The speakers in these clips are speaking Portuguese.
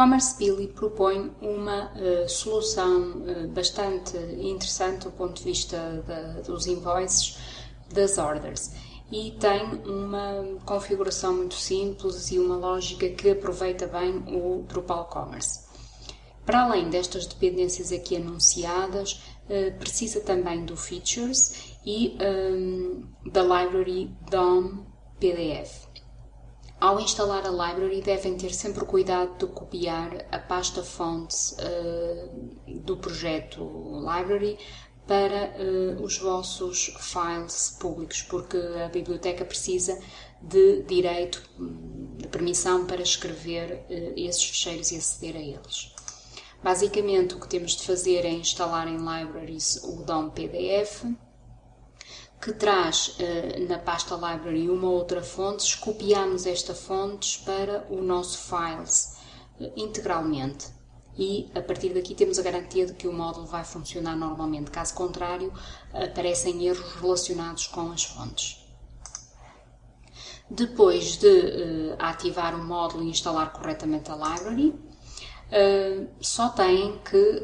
Commerce Billy propõe uma uh, solução uh, bastante interessante do ponto de vista dos invoices das orders e tem uma configuração muito simples e uma lógica que aproveita bem o Drupal Commerce. Para além destas dependências aqui anunciadas, uh, precisa também do Features e um, da Library DOM PDF. Ao instalar a library, devem ter sempre cuidado de copiar a pasta fonte uh, do projeto library para uh, os vossos files públicos, porque a biblioteca precisa de direito, de permissão para escrever uh, esses ficheiros e aceder a eles. Basicamente, o que temos de fazer é instalar em libraries o DOM PDF, que traz uh, na pasta library uma outra fonte, copiamos esta fonte para o nosso files uh, integralmente e a partir daqui temos a garantia de que o módulo vai funcionar normalmente. Caso contrário, aparecem erros relacionados com as fontes. Depois de uh, ativar o módulo e instalar corretamente a library, só têm que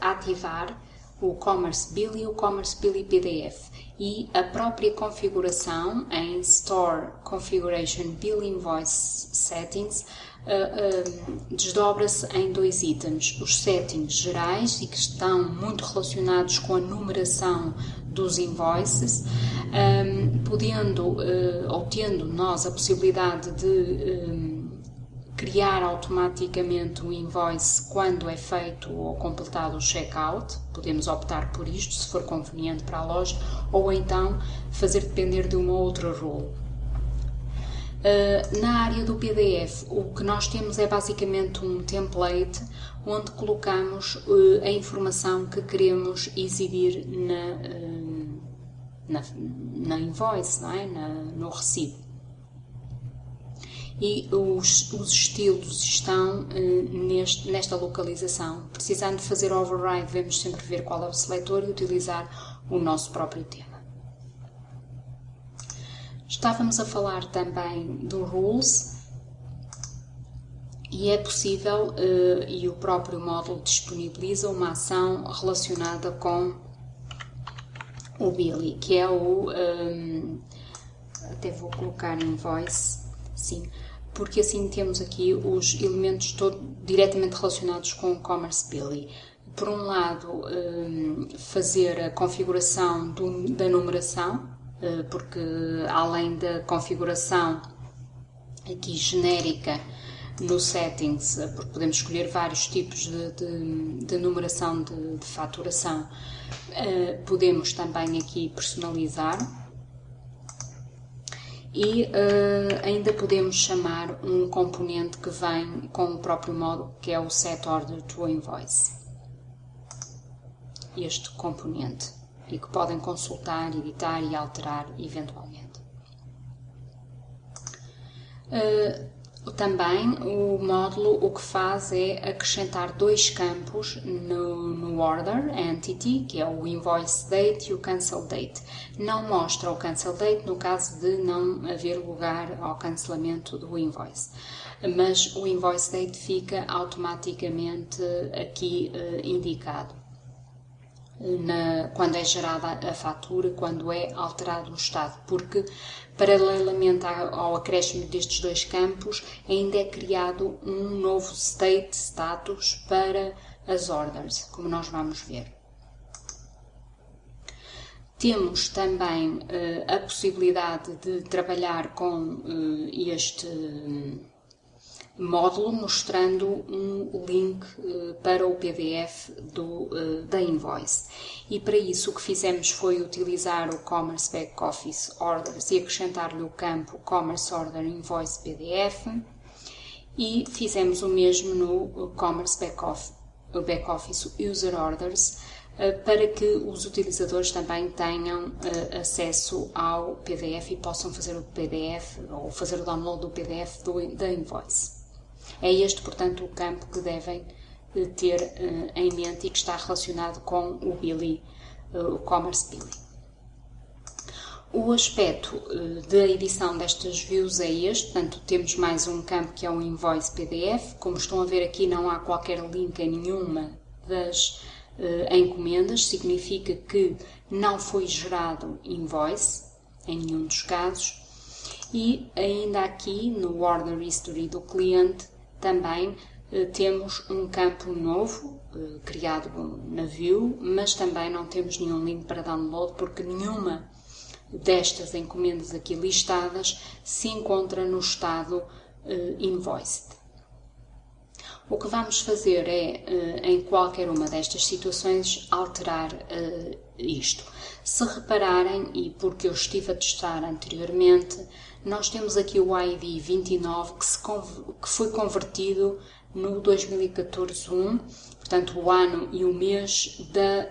ativar o Commerce Bill e o Commerce Billy PDF e a própria configuração em Store Configuration Bill Invoice Settings uh, uh, desdobra-se em dois itens. Os settings gerais e que estão muito relacionados com a numeração dos invoices, um, podendo uh, ou tendo nós a possibilidade de um, criar automaticamente o invoice quando é feito ou completado o checkout. Podemos optar por isto se for conveniente para a loja, ou então fazer depender de uma outra rule. Uh, na área do PDF, o que nós temos é basicamente um template onde colocamos uh, a informação que queremos exibir na, uh, na, na invoice, é? na, no recibo e os, os estilos estão uh, neste, nesta localização. Precisando de fazer override, devemos sempre ver qual é o seletor e utilizar o nosso próprio tema. Estávamos a falar também do rules e é possível, uh, e o próprio módulo disponibiliza uma ação relacionada com o Billy, que é o. Ehm, até vou colocar em voice, sim, porque assim temos aqui os elementos todo, diretamente relacionados com o Commerce Billy. Por um lado, hum, fazer a configuração do, da numeração, eh, porque além da configuração aqui genérica no settings, eh, porque podemos escolher vários tipos de, de, de numeração de, de faturação, eh, podemos também aqui personalizar e uh, ainda podemos chamar um componente que vem com o próprio módulo, que é o set order to invoice. Este componente e que podem consultar, editar e alterar eventualmente. Uh, também o módulo o que faz é acrescentar dois campos no, no, order entity, que é o invoice date e o cancel date. Não mostra o cancel date no caso de não haver lugar ao cancelamento do invoice, mas o invoice date fica automaticamente aqui uh, indicado. Na, quando é gerada a fatura, quando é alterado o estado, porque Paralelamente ao acréscimo destes dois campos, ainda é criado um novo state status para as orders, como nós vamos ver. Temos também uh, a possibilidade de trabalhar com uh, este módulo mostrando um link uh, para o PDF do, uh, da invoice. E para isso o que fizemos foi utilizar o Commerce Back Office Orders e acrescentar-lhe o campo Commerce Order Invoice PDF e fizemos o mesmo no Commerce Back Office, Back Office User Orders para que os utilizadores também tenham acesso ao PDF e possam fazer o PDF ou fazer o download do PDF do, da invoice. É este, portanto, o campo que devem eh, ter uh, em mente e que está relacionado com o Billy, uh, o Commerce Billy. O aspecto da edição destas views é este, portanto temos mais um campo que é o invoice PDF. Como estão a ver aqui não há qualquer link em nenhuma das encomendas, significa que não foi gerado invoice em nenhum dos casos. E ainda aqui no Order History do cliente também uh, temos um campo novo uh, criado na view, mas também não temos nenhum link para download porque nenhuma destas encomendas aqui listadas se encontra no estado uh, invoiced. O que vamos fazer é, em qualquer uma destas situações, alterar isto. Se repararem, e porque eu estive a testar anteriormente, nós temos aqui o ID 29 que, se, que foi convertido no 2014-1, portanto o ano e o mês da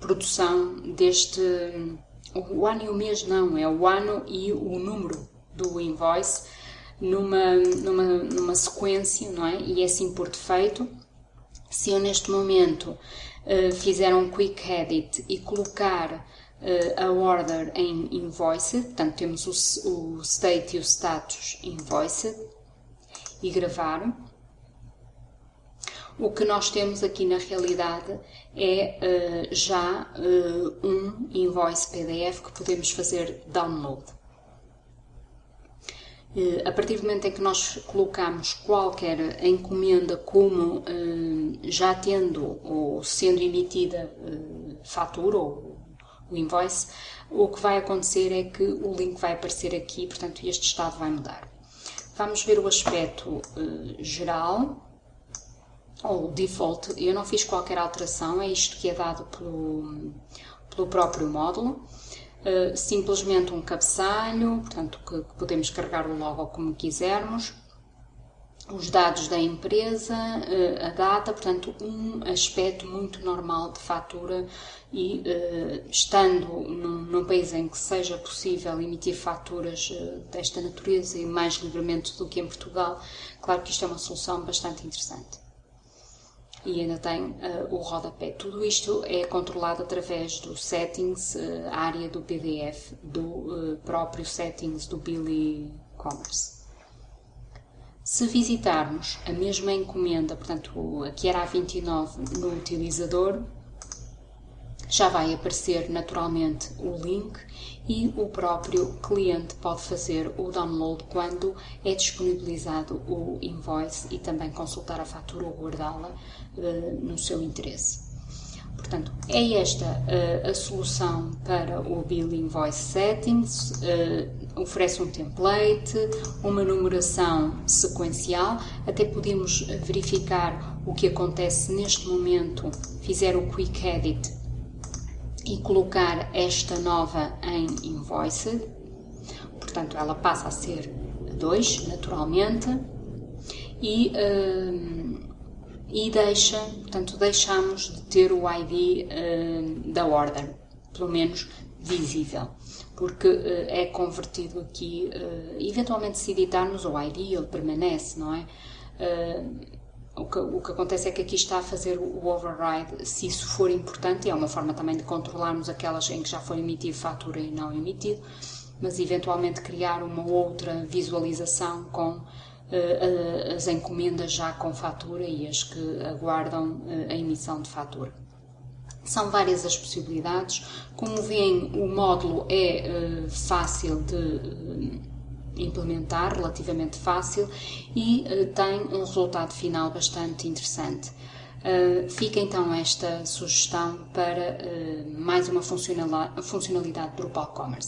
produção deste o ano e o mês não, é o ano e o número do invoice numa, numa, numa sequência, não é? E é assim por defeito. Se eu neste momento uh, fizer um quick edit e colocar a order em invoice, portanto temos o, o state e o status invoice e gravar, o que nós temos aqui na realidade é uh, já uh, um invoice PDF que podemos fazer download. A partir do momento em que nós colocamos qualquer encomenda como já tendo ou sendo emitida fatura ou o invoice, o que vai acontecer é que o link vai aparecer aqui, portanto este estado vai mudar. Vamos ver o aspecto geral ou default, eu não fiz qualquer alteração, é isto que é dado pelo, pelo próprio módulo. Uh, simplesmente um cabeçalho, portanto que, que, podemos carregar o logo como quisermos, os dados da empresa, uh, a data, portanto um aspecto muito normal de fatura e uh, estando num, num, país em que seja possível emitir faturas desta natureza e mais livremente do que em Portugal, claro que isto é uma solução bastante interessante e ainda tem o rodapé. Tudo isto é controlado através do settings, uh, área do PDF, do próprio settings do Billy Commerce. Se visitarmos a mesma encomenda, portanto, aqui era a 29 no utilizador, já vai aparecer naturalmente o link e o próprio cliente pode fazer o download quando é disponibilizado o invoice e também consultar a fatura ou guardá-la uh, no seu interesse. Portanto, é esta uh, a solução para o Bill Invoice Settings. Uh, oferece um template, uma numeração sequencial. Até podemos verificar o que acontece neste momento. Fizer o Quick Edit e colocar esta nova em invoiced, portanto ela passa a ser 2 naturalmente e, uh, e deixa, portanto deixamos de ter o ID uh, da order, pelo menos visível, porque uh, é convertido aqui, eventualmente se editarmos o ID ele permanece, não é? o que, o que acontece é que aqui está a fazer o override, se isso for importante, é uma forma também de controlarmos aquelas em que já foi emitido fatura e não emitido, mas eventualmente criar uma outra visualização com uh, as encomendas já com fatura e as que aguardam uh, a emissão de fatura. São várias as possibilidades. Como veem, o módulo é fácil de implementar, relativamente fácil e tem um resultado final bastante interessante. Fica então esta sugestão para mais uma funcionalidade do Drupal Commerce.